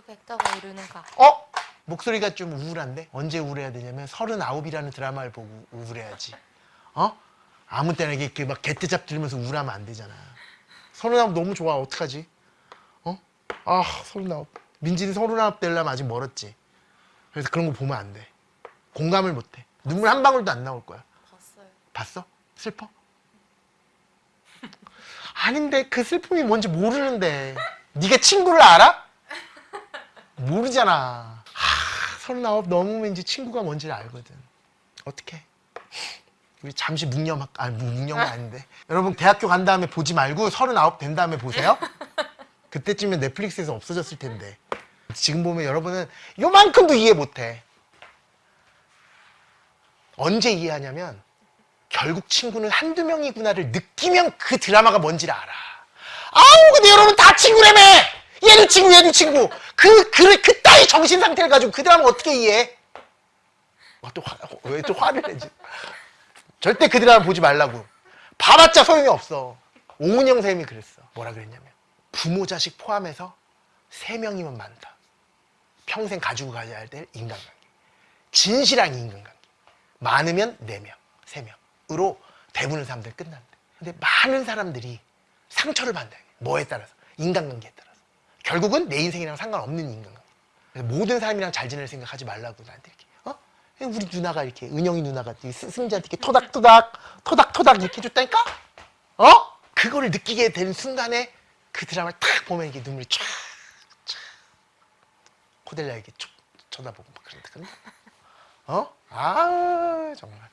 모두 백다가 이루는 각. 어? 목소리가 좀 우울한데? 언제 우울해야 되냐면 서른아홉이라는 드라마를 보고 우울해야지. 어? 아무 때나 이렇게 막 개떼잡 들으면서 우울하면 안 되잖아. 서른아홉 너무 좋아. 어떡하지? 어? 아, 서른아홉. 민진이 서른아홉 되려면 아직 멀었지. 그래서 그런 거 보면 안 돼. 공감을 못 해. 눈물 한 방울도 안 나올 거야. 봤어요. 봤어? 슬퍼? 아닌데 그 슬픔이 뭔지 모르는데 네가 친구를 알아? 모르잖아. 하, 서른아홉 넘으면 이제 친구가 뭔지를 알거든. 어떡해? 우리 잠시 묵념 아니 묵념은 아닌데. 여러분 대학교 간 다음에 보지 말고 서른아홉 된 다음에 보세요. 그때쯤엔 넷플릭스에서 없어졌을 텐데. 지금 보면 여러분은 요만큼도 이해 못해. 언제 이해하냐면 결국 친구는 한두 명이구나를 느끼면 그 드라마가 뭔지를 알아. 아우, 근데 여러분 다 친구라며! 얘도 친구, 얘도 친구. 그, 그, 그 따위 정신 상태를 가지고 그 드라마 어떻게 이해해? 어, 또 화, 왜또 화를 내지? 절대 그 드라마 보지 말라고. 봐봤자 소용이 없어. 오은영 선생님이 그랬어. 뭐라 그랬냐면, 부모, 자식 포함해서 세 명이면 많다. 평생 가지고 가야 할때 인간관계. 진실한 인간관계. 많으면 네명세 명으로 대부분의 사람들이 끝난대. 근데 많은 사람들이 상처를 받는다. 뭐에 따라서? 인간관계에 따라서. 결국은 내 인생이랑 상관없는. 그래서 모든 사람이랑 잘 지낼 생각하지 말라고 나한테 이렇게. 어? 우리 누나가 이렇게, 은영이 누나가 승자한테 이렇게 토닥토닥, 토닥토닥 이렇게 해줬다니까? 어? 그거를 느끼게 되는 순간에 그 드라마를 탁 보면 이게 눈물이 쫙, 쫙. 코델라 이렇게 쭉 쳐다보고 막 그런다. 어? 아, 정말.